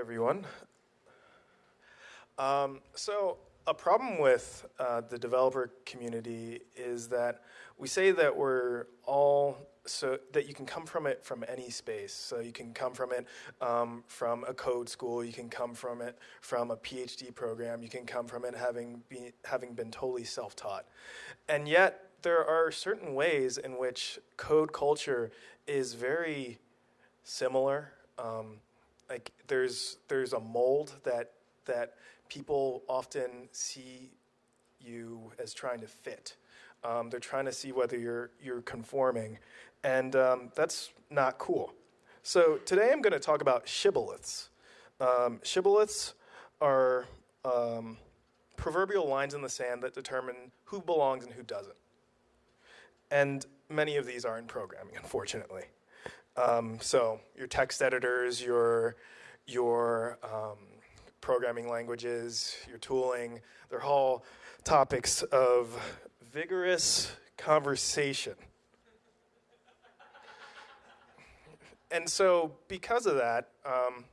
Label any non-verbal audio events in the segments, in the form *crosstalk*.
everyone. Um, so a problem with uh, the developer community is that we say that we're all so that you can come from it from any space. So you can come from it um, from a code school. You can come from it from a PhD program. You can come from it having be, having been totally self-taught, and yet there are certain ways in which code culture is very similar. Um, like there's there's a mold that that people often see you as trying to fit. Um, they're trying to see whether you're you're conforming, and um, that's not cool. So today I'm going to talk about shibboleths. Um, shibboleths are um, proverbial lines in the sand that determine who belongs and who doesn't. And many of these are in programming, unfortunately. Um, so your text editors, your your um, programming languages, your tooling, they're all topics of vigorous conversation. and so, because of that, um,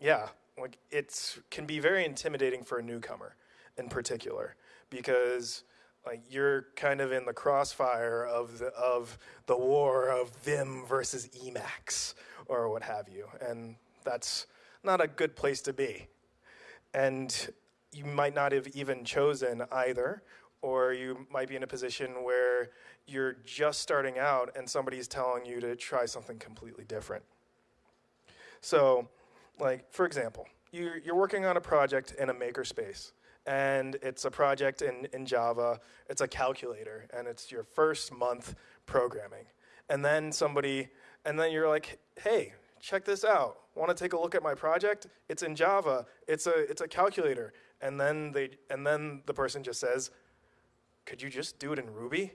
yeah, like it can be very intimidating for a newcomer, in particular, because like you're kind of in the crossfire of the of the war of Vim versus Emacs or what have you, and that's not a good place to be. And you might not have even chosen either, or you might be in a position where you're just starting out and somebody's telling you to try something completely different. So, like for example, you're, you're working on a project in a makerspace and it's a project in, in Java. It's a calculator, and it's your first month programming. And then somebody, and then you're like, hey, check this out. Want to take a look at my project? It's in Java. It's a it's a calculator. And then they and then the person just says, could you just do it in Ruby?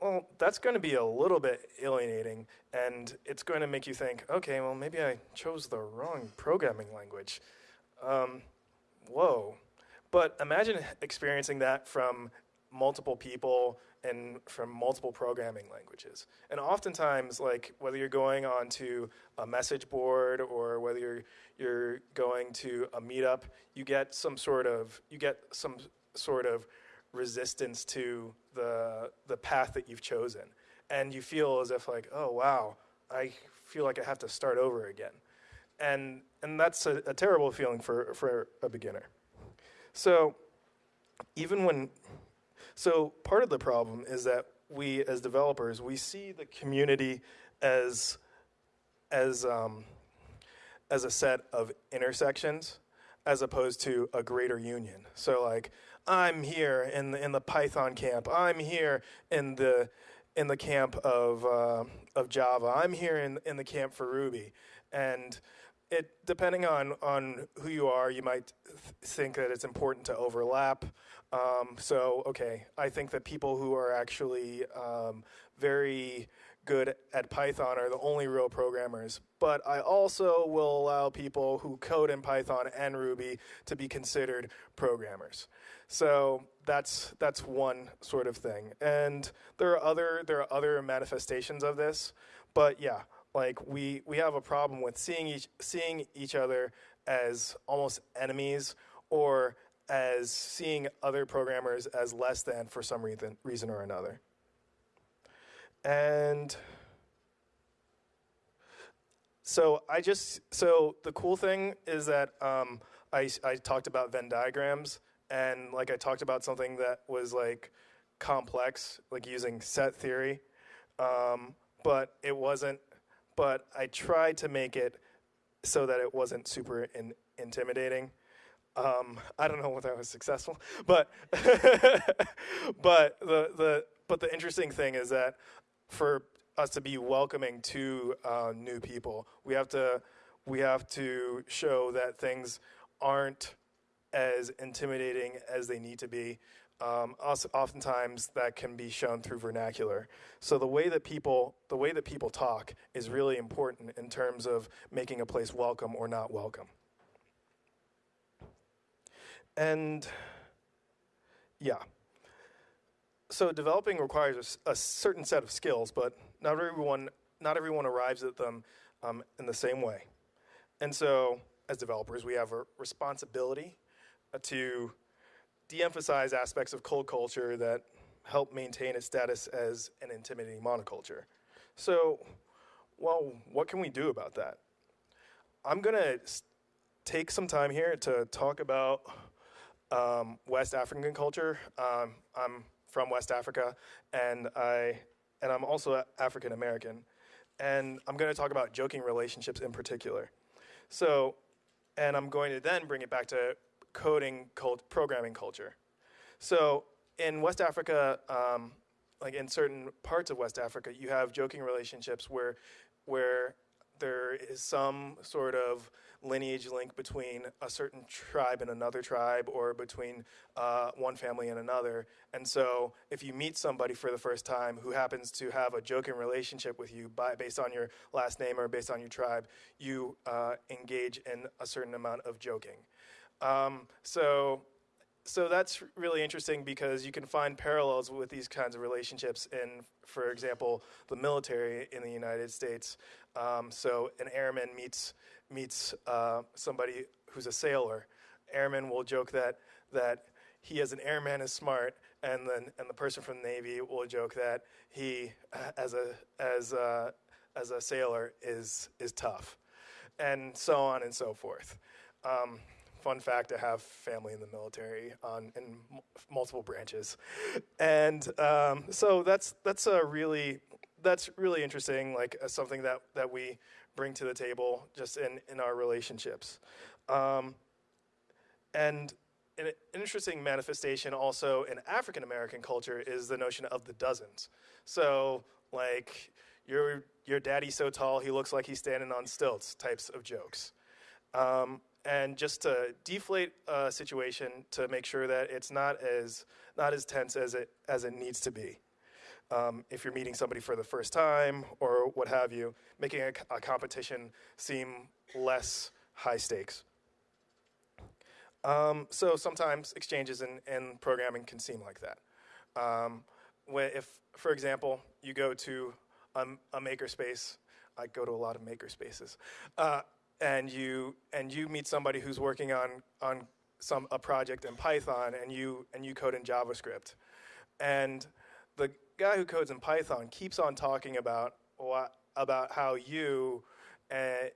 Well, that's going to be a little bit alienating, and it's going to make you think, okay, well, maybe I chose the wrong programming language. Um, whoa. But imagine experiencing that from multiple people and from multiple programming languages. And oftentimes, like whether you're going onto a message board or whether you're you're going to a meetup, you get some sort of you get some sort of resistance to the the path that you've chosen. And you feel as if like, oh wow, I feel like I have to start over again. And and that's a, a terrible feeling for, for a beginner. So even when, so part of the problem is that we as developers, we see the community as, as, um, as a set of intersections as opposed to a greater union. So like, I'm here in the, in the Python camp. I'm here in the, in the camp of, uh, of Java. I'm here in, in the camp for Ruby. And it depending on on who you are, you might th think that it's important to overlap. Um, so, okay, I think that people who are actually um, very good at Python are the only real programmers. But I also will allow people who code in Python and Ruby to be considered programmers. So that's that's one sort of thing. And there are other there are other manifestations of this. But yeah, like we we have a problem with seeing each seeing each other as almost enemies or as seeing other programmers as less than for some reason reason or another. And so I just so the cool thing is that um, I I talked about Venn diagrams and like I talked about something that was like complex, like using set theory, um, but it wasn't but I tried to make it so that it wasn't super in, intimidating. Um, I don't know *laughs* whether I was successful, but *laughs* but the the but the interesting thing is that for us to be welcoming to uh, new people, we have to we have to show that things aren't as intimidating as they need to be. Um, oftentimes that can be shown through vernacular. So the way that people the way that people talk is really important in terms of making a place welcome or not welcome. And yeah. So developing requires a, a certain set of skills, but not everyone not everyone arrives at them um, in the same way. And so as developers, we have a responsibility to de-emphasize aspects of cult culture that help maintain its status as an intimidating monoculture. So, well, what can we do about that? I'm gonna take some time here to talk about um, West African culture. Um, I'm from West Africa, and I and I'm also African American, and I'm going to talk about joking relationships in particular. So, and I'm going to then bring it back to coding cult, programming culture. So in West Africa, um, like in certain parts of West Africa, you have joking relationships where where there is some sort of lineage link between a certain tribe and another tribe or between uh, one family and another. And so if you meet somebody for the first time who happens to have a joking relationship with you by, based on your last name or based on your tribe, you uh, engage in a certain amount of joking. Um, so so that's really interesting because you can find parallels with these kinds of relationships in, for example, the military in the United States. Um, so an airman meets meets uh, somebody who's a sailor. Airman will joke that that he as an airman is smart, and then and the person from the Navy will joke that he as a as a, as a sailor is is tough, and so on and so forth. Um, fun fact, I have family in the military on in multiple branches, and um, so that's that's a really that's really interesting. Like uh, something that that we bring to the table just in in our relationships, um, and an interesting manifestation also in African American culture is the notion of the dozens. So like your your daddy's so tall he looks like he's standing on stilts types of jokes. Um, and just to deflate a situation to make sure that it's not as not as tense as it as it needs to be. Um, if you're meeting somebody for the first time or what have you, making a, a competition seem less high stakes. Um, so sometimes exchanges in, in, programming can seem like that. Um, if, for example, you go to a, a makerspace, I go to a lot of makerspaces. Uh, and you and you meet somebody who's working on on some a project in Python and you and you code in JavaScript, and the guy who codes in Python keeps on talking about what, about how you, uh,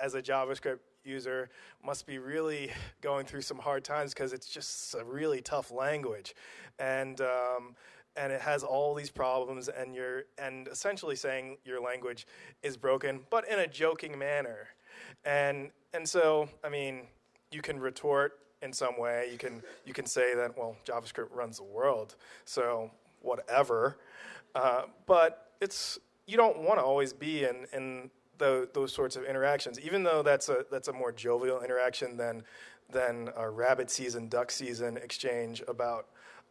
as a JavaScript user, must be really going through some hard times because it's just a really tough language, and um, and it has all these problems, and you're and essentially saying your language is broken, but in a joking manner. And, and so, I mean, you can retort in some way. You can, you can say that, well, JavaScript runs the world, so whatever. Uh, but it's, you don't want to always be in, in the, those sorts of interactions, even though that's a, that's a more jovial interaction than, than a rabbit season, duck season exchange about,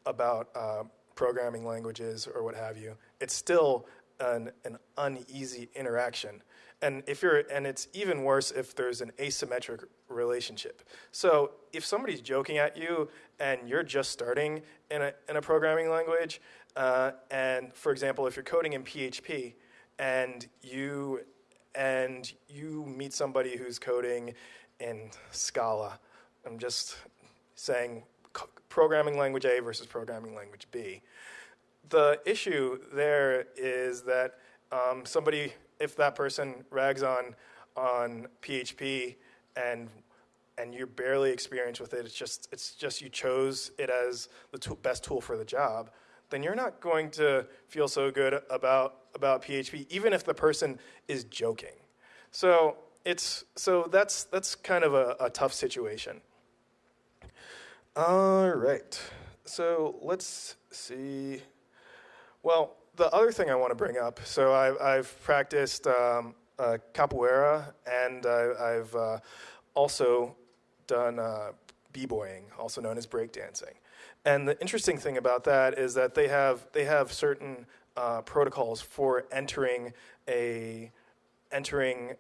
about uh, programming languages or what have you. It's still an, an uneasy interaction and if you're and it's even worse if there's an asymmetric relationship. So if somebody's joking at you and you're just starting in a, in a programming language uh, and for example if you're coding in php and you and you meet somebody who's coding in scala i'm just saying programming language a versus programming language b. The issue there is that um, somebody if that person rags on on PHP and and you're barely experienced with it, it's just it's just you chose it as the best tool for the job, then you're not going to feel so good about about PHP, even if the person is joking. So it's so that's that's kind of a, a tough situation. All right, so let's see. Well, the other thing I want to bring up, so I've, I've practiced um, uh, capoeira and I, have uh, also done uh, b-boying, also known as breakdancing. And the interesting thing about that is that they have they have certain uh, protocols for entering a entering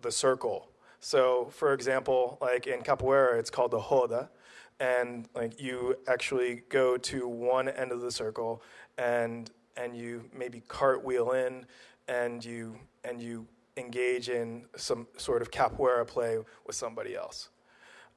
the circle. So, for example, like in capoeira, it's called the roda, and like you actually go to one end of the circle and and you maybe cartwheel in and you and you engage in some sort of capoeira play with somebody else.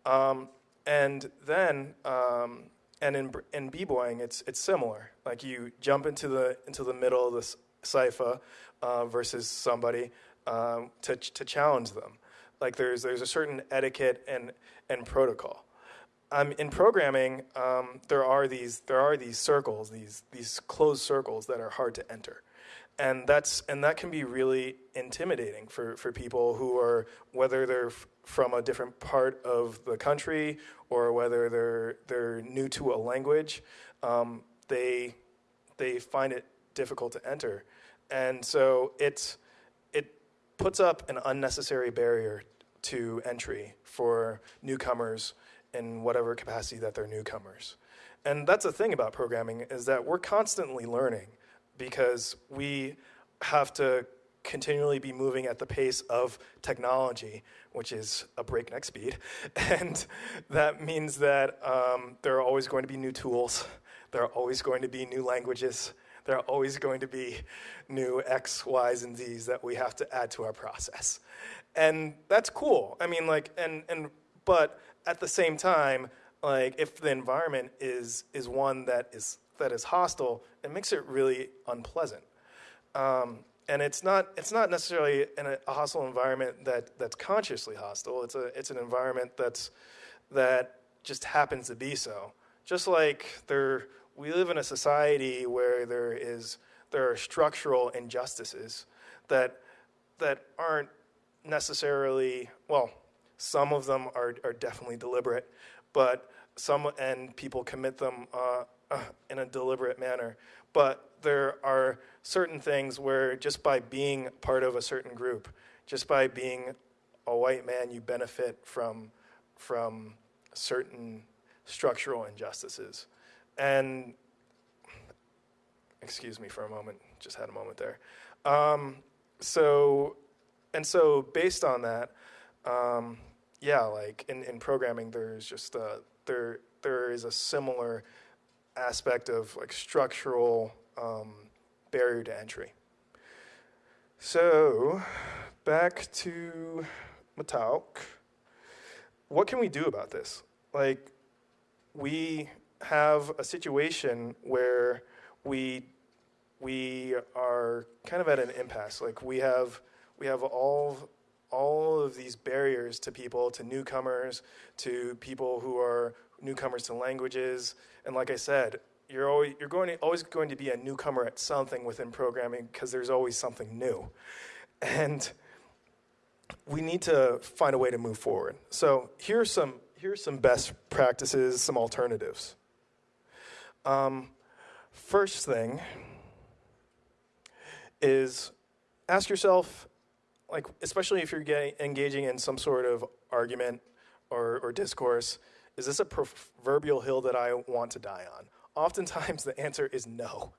Um, and then, um, and in, in b-boying, it's, it's similar. Like you jump into the, into the middle of the cypher uh, versus somebody um, to, to challenge them. Like there's, there's a certain etiquette and, and protocol. In programming, um, there are these there are these circles, these these closed circles that are hard to enter. And that's and that can be really intimidating for, for people who are whether they're from a different part of the country or whether they're they're new to a language um, they they find it difficult to enter. And so it's it puts up an unnecessary barrier to entry for newcomers in whatever capacity that they're newcomers and that's the thing about programming is that we're constantly learning because we have to continually be moving at the pace of technology, which is a breakneck speed. *laughs* And that means that um, there are always going to be new tools, there are always going to be new languages, there are always going to be new X, Y's, and Z's that we have to add to our process. And that's cool. I mean, like, and, and, but at the same time, like, if the environment is, is one that is that is hostile, it makes it really unpleasant. Um, and it's not it's not necessarily a, hostile environment that that's consciously hostile. It's a it's an environment that's that just happens to be so. Just like there, we live in a society where there is there are structural injustices that that aren't necessarily well. Some of them are are definitely deliberate, but some and people commit them uh, uh, in a deliberate manner. But there are certain things where just by being part of a certain group, just by being a white man, you benefit from, from certain structural injustices. And, excuse me for a moment, just had a moment there. Um, so, and so based on that, um, yeah, like in, in programming, there's just, a, there, there is a similar aspect of like structural um, barrier to entry. So back to Matauk. What can we do about this? Like we have a situation where we we are kind of at an impasse. Like we have we have all all of these barriers to people, to newcomers, to people who are newcomers to languages. And like I said, you're always, you're going to, always going to be a newcomer at something within programming because there's always something new. And we need to find a way to move forward. So here's some, here's some best practices, some alternatives. Um, first thing is ask yourself, like, especially if you're getting, engaging in some sort of argument or, or discourse, is this a proverbial hill that I want to die on? Oftentimes the answer is no.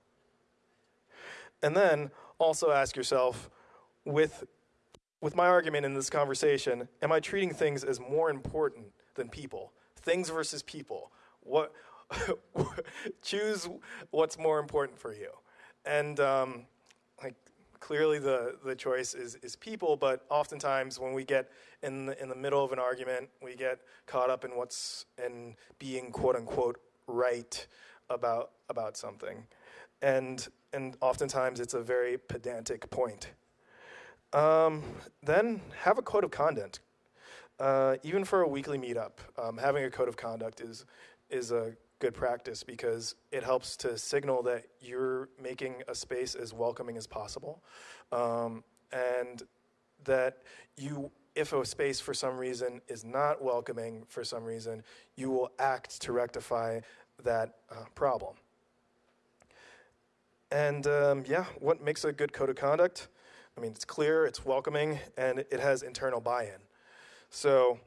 And then also ask yourself, with, with my argument in this conversation, am I treating things as more important than people? Things versus people. What, *laughs* choose what's more important for you. And um, clearly the, the choice is, is people, but oftentimes when we get in the, in the middle of an argument, we get caught up in what's in being quote unquote right about, about something. And, and oftentimes it's a very pedantic point. Um, then have a code of conduct. Uh, even for a weekly meetup, um, having a code of conduct is, is a good practice because it helps to signal that you're making a space as welcoming as possible. Um, and that you if a space for some reason is not welcoming for some reason you will act to rectify that uh, problem. And um, yeah what makes a good code of conduct? I mean it's clear it's welcoming and it has internal buy-in. So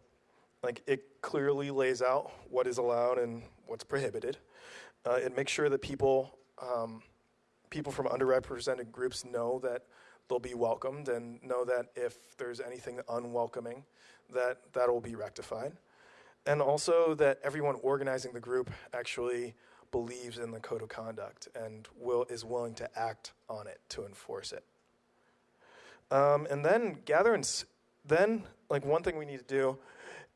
like it clearly lays out what is allowed and what's prohibited. Uh, it makes sure that people, um, people from underrepresented groups know that they'll be welcomed and know that if there's anything unwelcoming, that that will be rectified. And also that everyone organizing the group actually believes in the code of conduct and will, is willing to act on it to enforce it. Um, and then gather in, then like one thing we need to do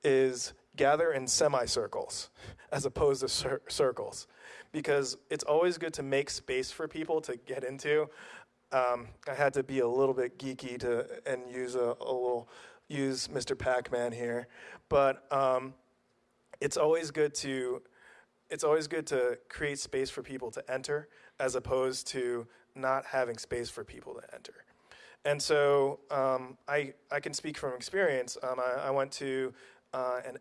is gather in semicircles as opposed to cir- circles because it's always good to make space for people to get into. Um, I had to be a little bit geeky to and use a, a little use Mr. Pac-Man here, but um, it's always good to it's always good to create space for people to enter as opposed to not having space for people to enter. And so um, I, I can speak from experience. Um, I, I went to uh, an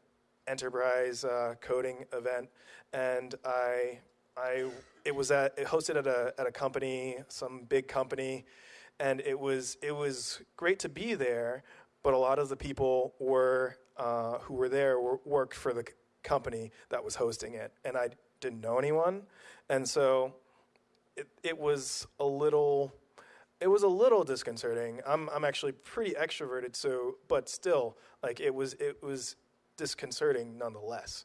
enterprise uh, coding event, and I, I, it was at, it hosted at a, at a company, some big company, and it was, it was great to be there, but a lot of the people were, uh, who were there were, worked for the company that was hosting it, and I didn't know anyone, and so it, it was a little it was a little disconcerting. I'm I'm actually pretty extroverted, so but still, like it was it was disconcerting nonetheless.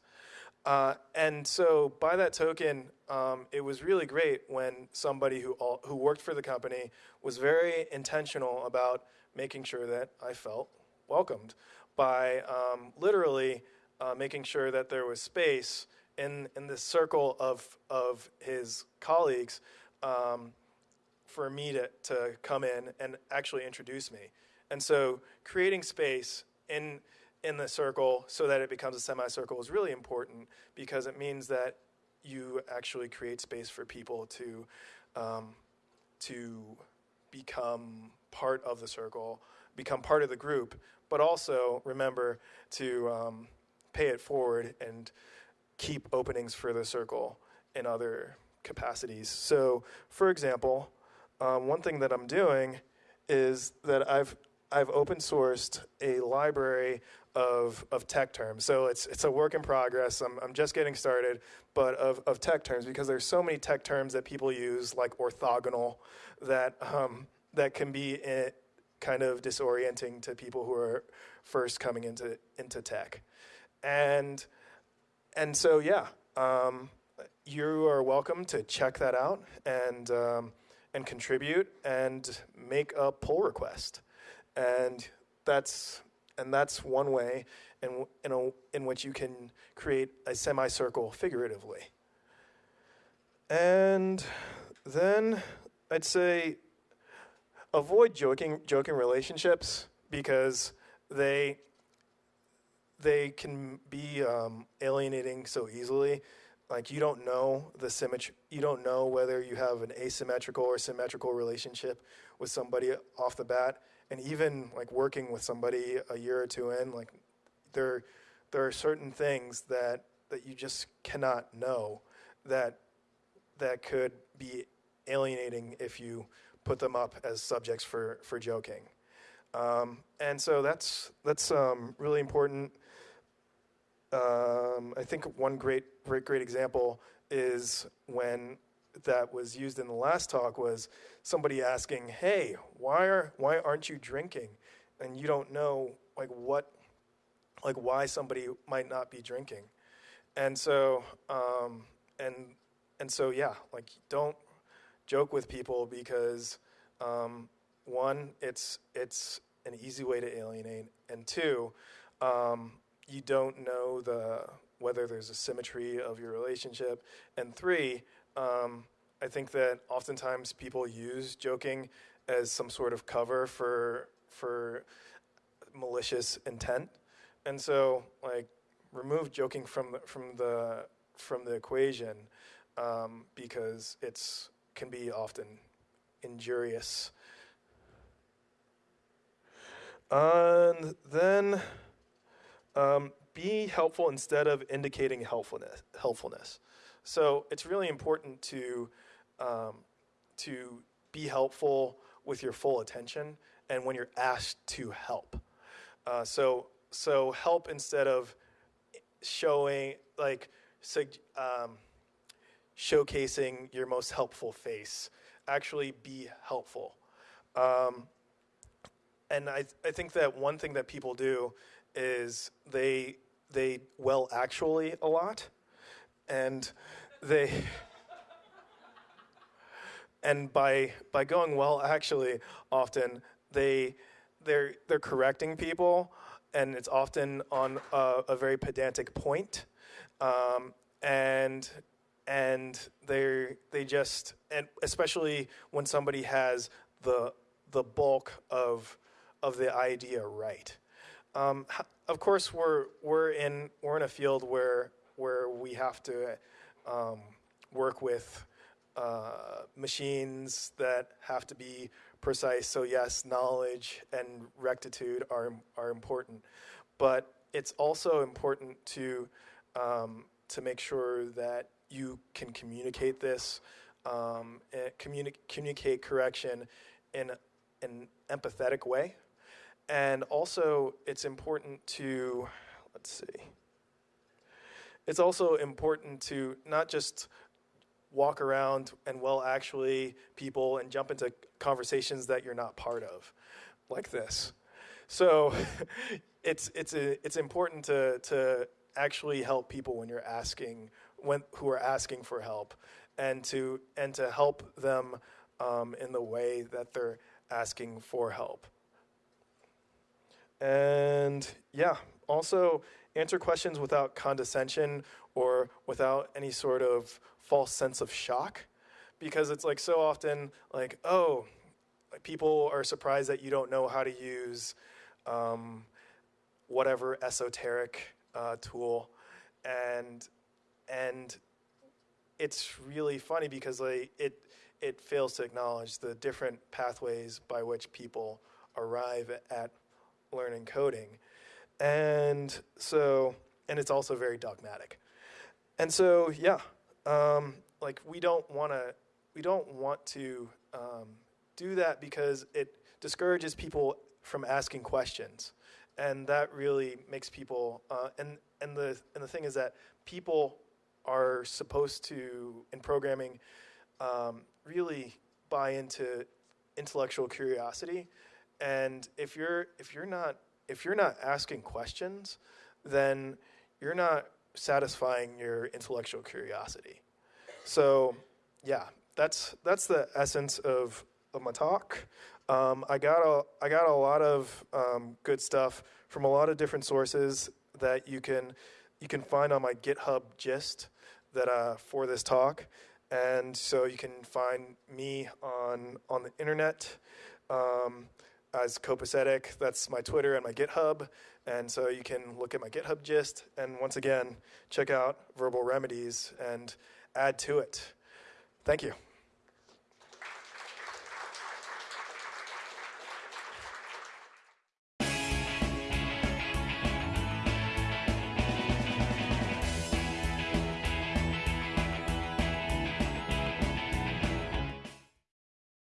Uh, and so by that token, um, it was really great when somebody who all, who worked for the company was very intentional about making sure that I felt welcomed by um, literally uh, making sure that there was space in in this circle of of his colleagues. Um, for me to, to come in and actually introduce me. And so creating space in in the circle so that it becomes a semicircle is really important because it means that you actually create space for people to um, to become part of the circle, become part of the group, but also remember to um, pay it forward and keep openings for the circle in other capacities. So, for example, um, one thing that I'm doing is that I've I've open sourced a library of, of tech terms. So it's it's a work in progress. I'm, I'm just getting started, but of, of tech terms because there's so many tech terms that people use like orthogonal that um, that can be i kind of disorienting to people who are first coming into into tech, and and so yeah, um, you are welcome to check that out and. Um, and contribute and make a pull request. And that's and that's one way in in, a, in which you can create a semicircle figuratively. And then I'd say avoid joking joking relationships because they they can be um, alienating so easily like you don't know the symmetry you don't know whether you have an asymmetrical or symmetrical relationship with somebody off the bat and even like working with somebody a year or two in like there there are certain things that that you just cannot know that that could be alienating if you put them up as subjects for for joking. Um, and so that's that's um, really important. Um, I think one great, great, great example is when that was used in the last talk was somebody asking, "Hey, why are why aren't you drinking?" And you don't know like what, like why somebody might not be drinking, and so um, and and so yeah, like don't joke with people because um, one, it's it's an easy way to alienate, and two. Um, you don't know the whether there's a symmetry of your relationship. And three, um, I think that oftentimes people use joking as some sort of cover for for malicious intent. And so, like, remove joking from the, from the from the equation um, because it's can be often injurious. And then um, be helpful instead of indicating helpfulness. Helpfulness. So it's really important to um, to be helpful with your full attention and when you're asked to help. Uh, so so help instead of showing like um, showcasing your most helpful face. Actually, be helpful. Um, and I, I think that one thing that people do is they they well actually a lot, and they and by by going well actually often they they're they're correcting people, and it's often on a, a very pedantic point, um, and and they they just and especially when somebody has the the bulk of of the idea right. Um, of course, we're we're in we're in a field where where we have to um, work with uh, machines that have to be precise. So yes, knowledge and rectitude are are important, but it's also important to um, to make sure that you can communicate this, um, communi- communicate correction in an empathetic way, and also it's important to let's see. It's also important to not just walk around and well actually people and jump into conversations that you're not part of like this. So *laughs* it's it's a, it's important to to actually help people when you're asking when who are asking for help and to and to help them um, in the way that they're asking for help. And yeah also answer questions without condescension or without any sort of false sense of shock? Because it's like so often like oh like people are surprised that you don't know how to use um, whatever esoteric uh, tool. And and it's really funny because like it it fails to acknowledge the different pathways by which people arrive at learning coding and so and it's also very dogmatic. And so yeah um, like we don't want to we don't want to um, do that because it discourages people from asking questions. And that really makes people uh, and and the and the thing is that people are supposed to in programming um, really buy into intellectual curiosity. And if you're if you're not if you're not asking questions then you're not satisfying your intellectual curiosity. So, yeah, that's that's the essence of, of my talk. Um, I got a I got a lot of um, good stuff from a lot of different sources that you can you can find on my GitHub gist that uh, for this talk, and so you can find me on on the internet. Um, as copacetic. That's my Twitter and my GitHub. And so you can look at my GitHub gist and once again, check out Verbal Remedies and add to it. Thank you.